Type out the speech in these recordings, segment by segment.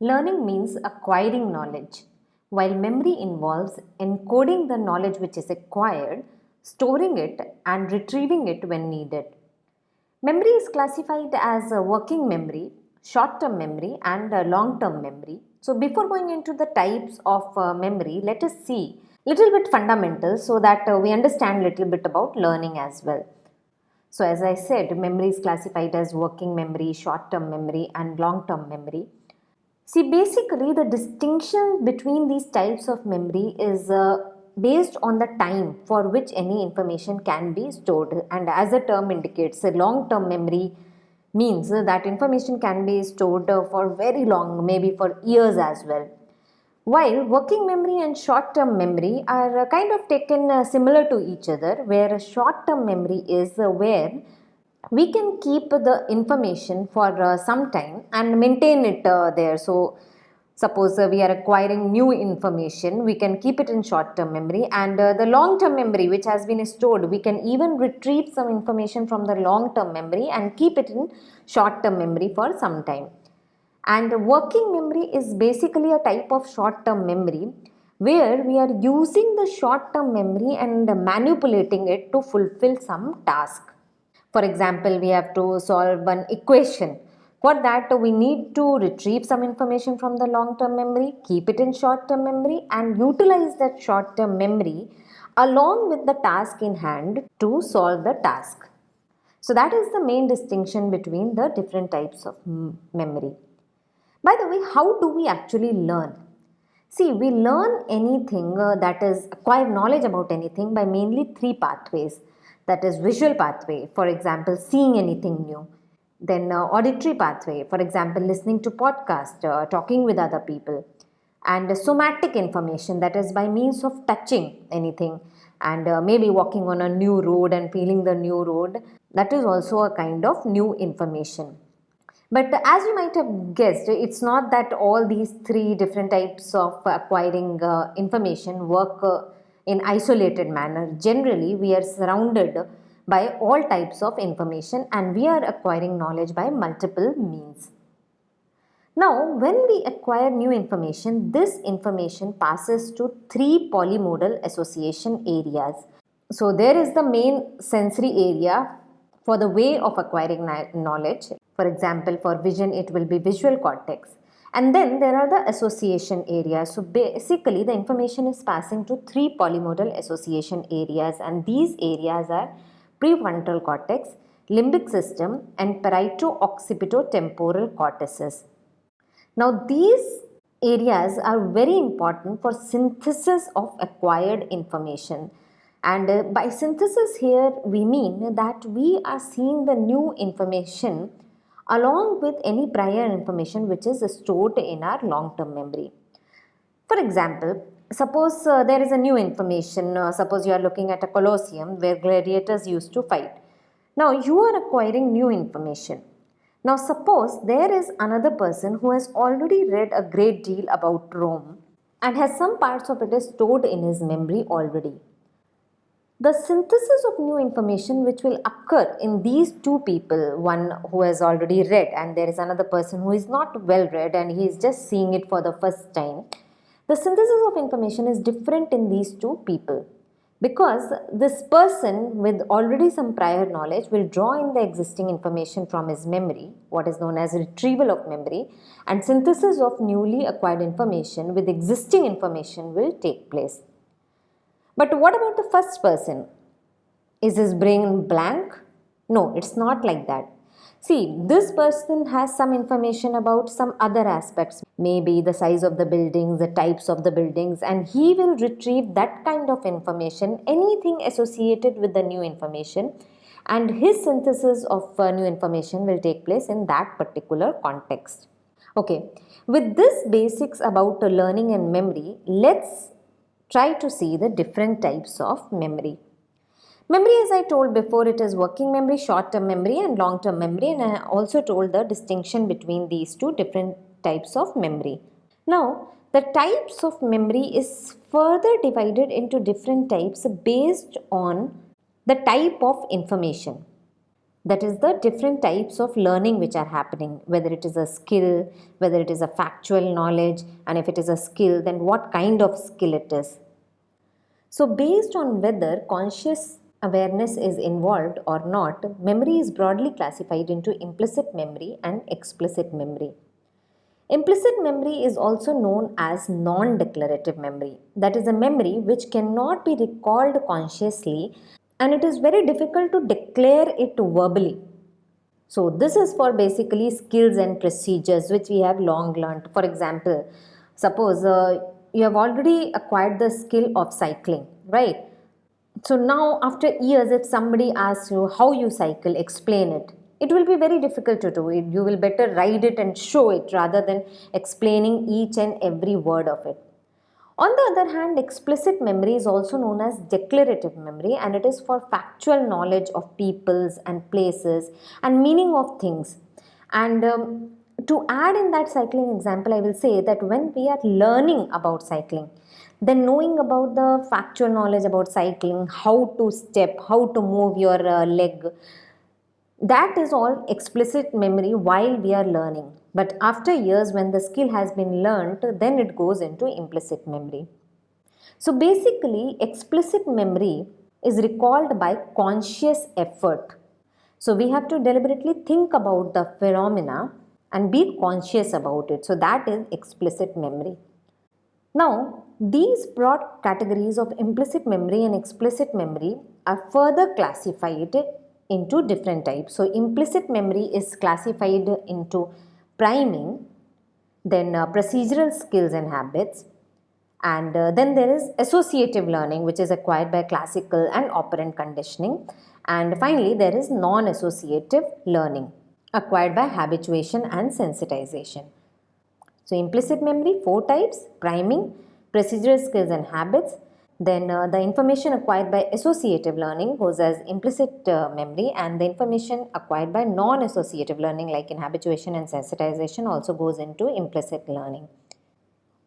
Learning means acquiring knowledge, while memory involves encoding the knowledge which is acquired, storing it, and retrieving it when needed. Memory is classified as working memory, short term memory, and long term memory. So, before going into the types of uh, memory, let us see little bit fundamental so that uh, we understand little bit about learning as well. So as I said, memory is classified as working memory, short-term memory and long-term memory. See, basically the distinction between these types of memory is uh, based on the time for which any information can be stored and as the term indicates, a long-term memory means that information can be stored for very long, maybe for years as well. While working memory and short-term memory are uh, kind of taken uh, similar to each other where a short-term memory is uh, where we can keep the information for uh, some time and maintain it uh, there. So suppose uh, we are acquiring new information, we can keep it in short-term memory and the long-term memory which has been stored, we can even retrieve some information from the long-term memory and keep it in short-term memory for some time. And working memory is basically a type of short-term memory where we are using the short-term memory and manipulating it to fulfill some task. For example, we have to solve an equation. For that, we need to retrieve some information from the long-term memory, keep it in short-term memory and utilize that short-term memory along with the task in hand to solve the task. So that is the main distinction between the different types of memory. By the way, how do we actually learn? See, we learn anything uh, that is acquire knowledge about anything by mainly three pathways. That is visual pathway, for example, seeing anything new. Then uh, auditory pathway, for example, listening to podcast, uh, talking with other people. And somatic information, that is by means of touching anything and uh, maybe walking on a new road and feeling the new road. That is also a kind of new information. But as you might have guessed, it's not that all these three different types of acquiring uh, information work uh, in isolated manner. Generally, we are surrounded by all types of information and we are acquiring knowledge by multiple means. Now, when we acquire new information, this information passes to three polymodal association areas. So, there is the main sensory area for the way of acquiring knowledge. For example, for vision, it will be visual cortex. And then there are the association areas. So basically the information is passing to three polymodal association areas and these areas are prefrontal cortex, limbic system and parieto-occipito-temporal cortices. Now these areas are very important for synthesis of acquired information. And uh, by synthesis here we mean that we are seeing the new information along with any prior information which is stored in our long-term memory. For example, suppose uh, there is a new information, uh, suppose you are looking at a colosseum where gladiators used to fight. Now you are acquiring new information. Now suppose there is another person who has already read a great deal about Rome and has some parts of it stored in his memory already. The synthesis of new information which will occur in these two people, one who has already read and there is another person who is not well read and he is just seeing it for the first time. The synthesis of information is different in these two people because this person with already some prior knowledge will draw in the existing information from his memory, what is known as retrieval of memory and synthesis of newly acquired information with existing information will take place. But what about the first person? Is his brain blank? No, it's not like that. See, this person has some information about some other aspects, maybe the size of the buildings, the types of the buildings, and he will retrieve that kind of information, anything associated with the new information, and his synthesis of uh, new information will take place in that particular context. Okay, with this basics about learning and memory, let's try to see the different types of memory. Memory as I told before it is working memory, short-term memory and long-term memory and I also told the distinction between these two different types of memory. Now the types of memory is further divided into different types based on the type of information. That is the different types of learning which are happening, whether it is a skill, whether it is a factual knowledge, and if it is a skill, then what kind of skill it is. So, based on whether conscious awareness is involved or not, memory is broadly classified into implicit memory and explicit memory. Implicit memory is also known as non declarative memory. That is a memory which cannot be recalled consciously and it is very difficult to declare it verbally. So, this is for basically skills and procedures which we have long learned. For example, suppose uh, you have already acquired the skill of cycling, right? So, now after years, if somebody asks you how you cycle, explain it it will be very difficult to do it. You will better ride it and show it rather than explaining each and every word of it. On the other hand, explicit memory is also known as declarative memory and it is for factual knowledge of peoples and places and meaning of things. And um, to add in that cycling example, I will say that when we are learning about cycling, then knowing about the factual knowledge about cycling, how to step, how to move your uh, leg, that is all explicit memory while we are learning. But after years, when the skill has been learned, then it goes into implicit memory. So basically, explicit memory is recalled by conscious effort. So we have to deliberately think about the phenomena and be conscious about it. So that is explicit memory. Now, these broad categories of implicit memory and explicit memory are further classified into different types. So implicit memory is classified into priming, then uh, procedural skills and habits, and uh, then there is associative learning which is acquired by classical and operant conditioning. And finally, there is non-associative learning acquired by habituation and sensitization. So implicit memory, four types, priming, procedural skills and habits, then uh, the information acquired by associative learning goes as implicit uh, memory and the information acquired by non-associative learning like in habituation and sensitization also goes into implicit learning.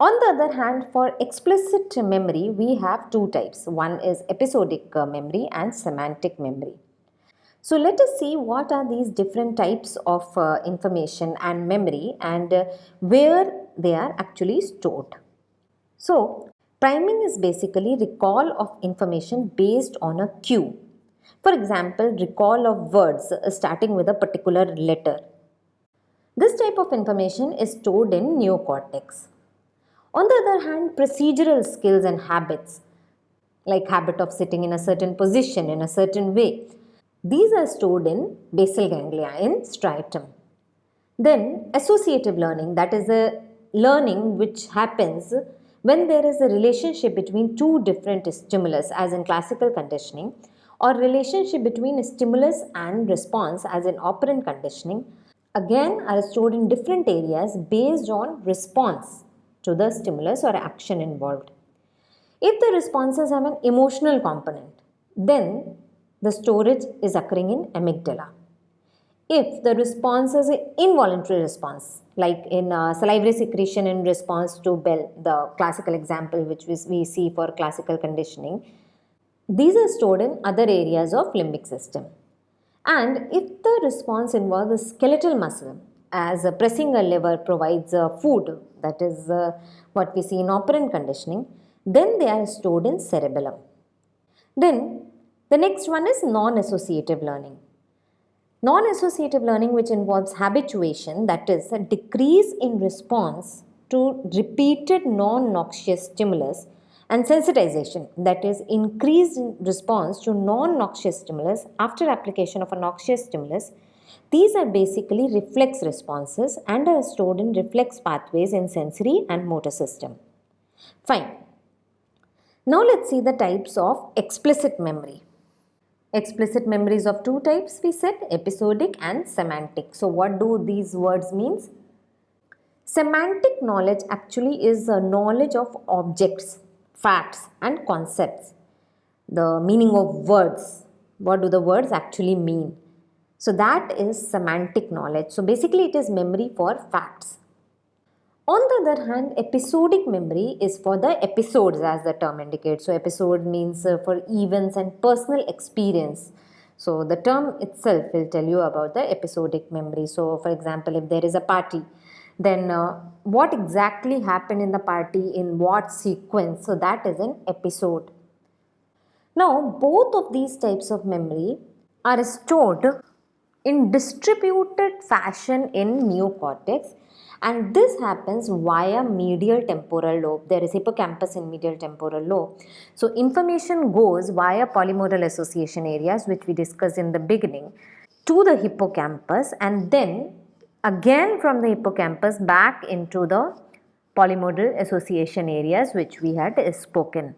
On the other hand, for explicit memory, we have two types. One is episodic uh, memory and semantic memory. So let us see what are these different types of uh, information and memory and uh, where they are actually stored. So Priming is basically recall of information based on a cue. For example, recall of words uh, starting with a particular letter. This type of information is stored in neocortex. On the other hand, procedural skills and habits, like habit of sitting in a certain position in a certain way, these are stored in basal ganglia in striatum. Then associative learning, that is a learning which happens when there is a relationship between two different stimulus as in classical conditioning or relationship between stimulus and response as in operant conditioning again are stored in different areas based on response to the stimulus or action involved. If the responses have an emotional component, then the storage is occurring in amygdala if the response is an involuntary response, like in uh, salivary secretion in response to bell, the classical example which we see for classical conditioning, these are stored in other areas of limbic system. And if the response involves a skeletal muscle, as pressing a lever provides uh, food, that is uh, what we see in operant conditioning, then they are stored in cerebellum. Then the next one is non-associative learning. Non-associative learning which involves habituation that is a decrease in response to repeated non-noxious stimulus and sensitization that is increased response to non-noxious stimulus after application of a noxious stimulus. These are basically reflex responses and are stored in reflex pathways in sensory and motor system. Fine. Now let's see the types of explicit memory. Explicit memories of two types we said, episodic and semantic. So what do these words means? Semantic knowledge actually is a knowledge of objects, facts and concepts. The meaning of words. What do the words actually mean? So that is semantic knowledge. So basically it is memory for facts. On the other hand, episodic memory is for the episodes as the term indicates. So episode means uh, for events and personal experience. So the term itself will tell you about the episodic memory. So for example, if there is a party, then uh, what exactly happened in the party in what sequence? So that is an episode. Now both of these types of memory are stored in distributed fashion in neocortex and this happens via medial temporal lobe. There is hippocampus in medial temporal lobe. So information goes via polymodal association areas which we discussed in the beginning to the hippocampus and then again from the hippocampus back into the polymodal association areas which we had spoken.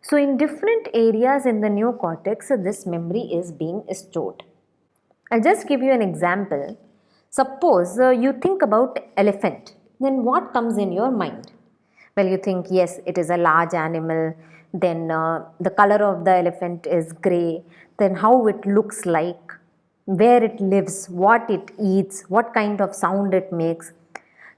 So in different areas in the neocortex this memory is being stored. I'll just give you an example. Suppose uh, you think about elephant, then what comes in your mind? Well, you think, yes, it is a large animal, then uh, the color of the elephant is grey, then how it looks like, where it lives, what it eats, what kind of sound it makes.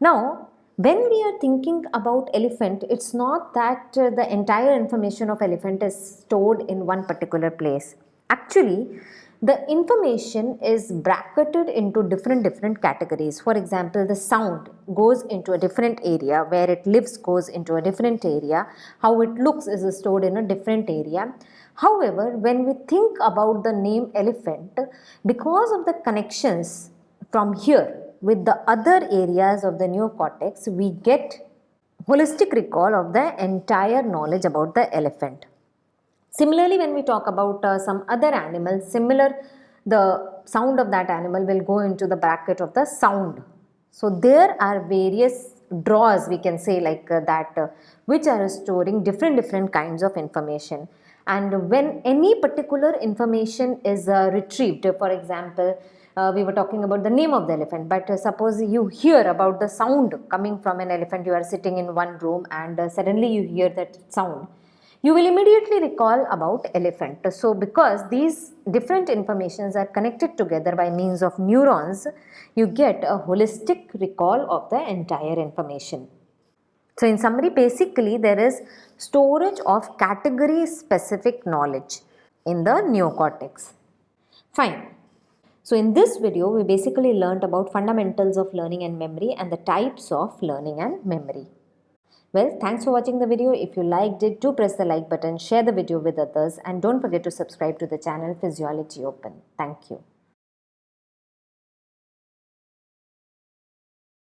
Now, when we are thinking about elephant, it's not that uh, the entire information of elephant is stored in one particular place. Actually, the information is bracketed into different different categories. For example the sound goes into a different area where it lives goes into a different area. How it looks is stored in a different area. However when we think about the name elephant because of the connections from here with the other areas of the neocortex we get holistic recall of the entire knowledge about the elephant Similarly, when we talk about uh, some other animal, similar, the sound of that animal will go into the bracket of the sound. So there are various draws we can say like uh, that uh, which are storing different different kinds of information and when any particular information is uh, retrieved for example uh, we were talking about the name of the elephant but uh, suppose you hear about the sound coming from an elephant you are sitting in one room and suddenly you hear that sound you will immediately recall about elephant. So because these different informations are connected together by means of neurons, you get a holistic recall of the entire information. So in summary, basically there is storage of category specific knowledge in the neocortex. Fine. So in this video, we basically learnt about fundamentals of learning and memory and the types of learning and memory. Well, thanks for watching the video. If you liked it, do press the like button, share the video with others and don't forget to subscribe to the channel Physiology Open. Thank you.